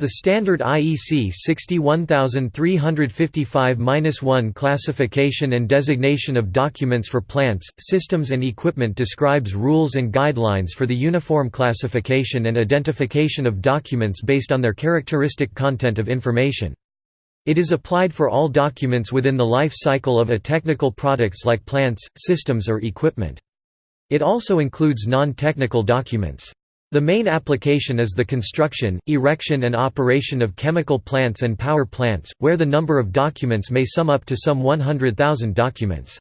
The standard IEC 61355-1 classification and designation of documents for plants, systems and equipment describes rules and guidelines for the uniform classification and identification of documents based on their characteristic content of information. It is applied for all documents within the life cycle of a technical products like plants, systems or equipment. It also includes non-technical documents. The main application is the construction, erection and operation of chemical plants and power plants, where the number of documents may sum up to some 100,000 documents.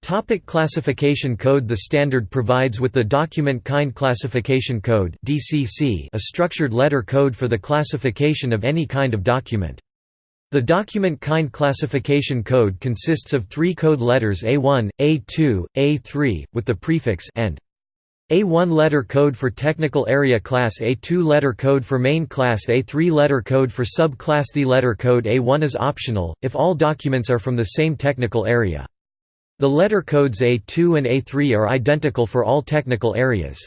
Topic classification code The standard provides with the Document Kind Classification Code a structured letter code for the classification of any kind of document. The Document Kind Classification Code consists of three code letters A1, A2, A3, with the prefix and a1 letter code for technical area class A2 letter code for main class A3 letter code for subclass The letter code A1 is optional, if all documents are from the same technical area. The letter codes A2 and A3 are identical for all technical areas.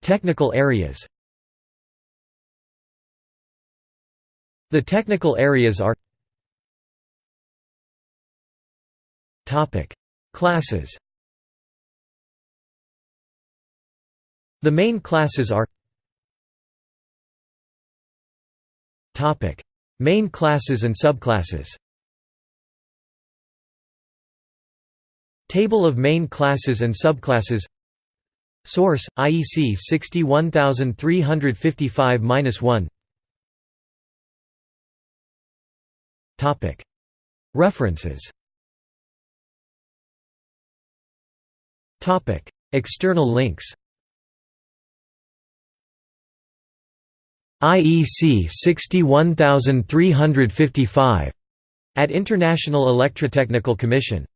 technical areas The technical areas are Classes. The main classes are Topic: Main classes and subclasses. Table of main classes and subclasses. Source: IEC 61355-1. Topic: References. External links IEC 61355 at International Electrotechnical Commission